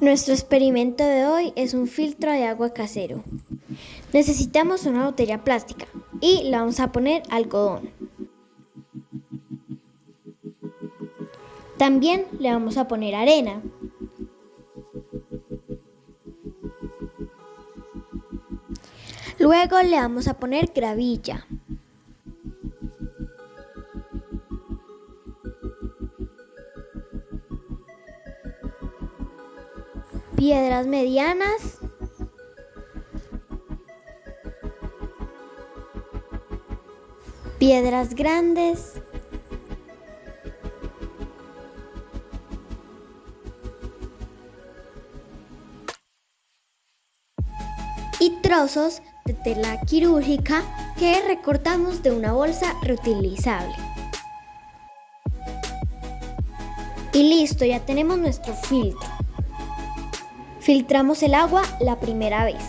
Nuestro experimento de hoy es un filtro de agua casero. Necesitamos una botella plástica y la vamos a poner algodón. También le vamos a poner arena. Luego le vamos a poner gravilla. Piedras medianas, piedras grandes, y trozos de tela quirúrgica que recortamos de una bolsa reutilizable. Y listo, ya tenemos nuestro filtro. Filtramos el agua la primera vez.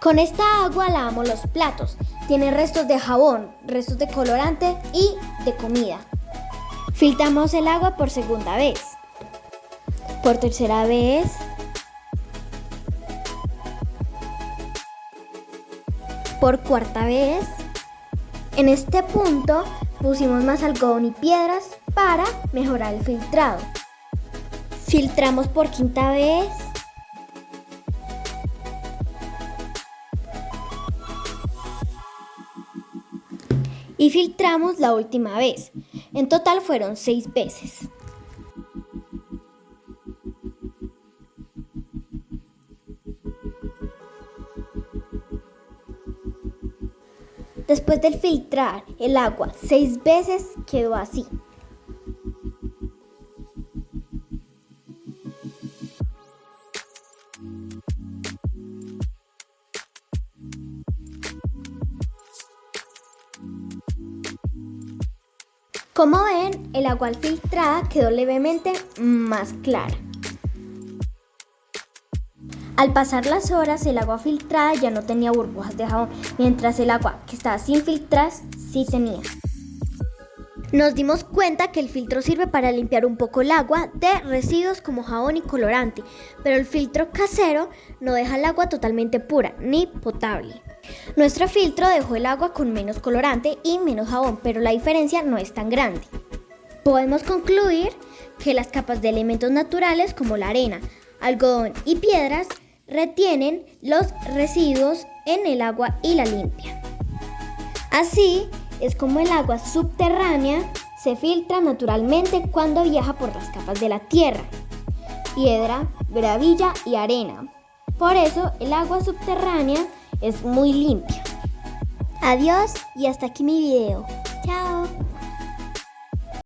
Con esta agua lavamos los platos. Tiene restos de jabón, restos de colorante y de comida. Filtramos el agua por segunda vez. Por tercera vez. Por cuarta vez. En este punto pusimos más algodón y piedras para mejorar el filtrado. Filtramos por quinta vez. Y filtramos la última vez. En total fueron seis veces. Después de filtrar el agua seis veces quedó así. Como ven, el agua filtrada quedó levemente más clara. Al pasar las horas, el agua filtrada ya no tenía burbujas de jabón, mientras el agua que estaba sin filtrar sí tenía. Nos dimos cuenta que el filtro sirve para limpiar un poco el agua de residuos como jabón y colorante, pero el filtro casero no deja el agua totalmente pura ni potable. Nuestro filtro dejó el agua con menos colorante y menos jabón, pero la diferencia no es tan grande. Podemos concluir que las capas de elementos naturales como la arena, algodón y piedras retienen los residuos en el agua y la limpian. Así es como el agua subterránea se filtra naturalmente cuando viaja por las capas de la tierra, piedra, gravilla y arena. Por eso el agua subterránea es muy limpia. Adiós y hasta aquí mi video. Chao.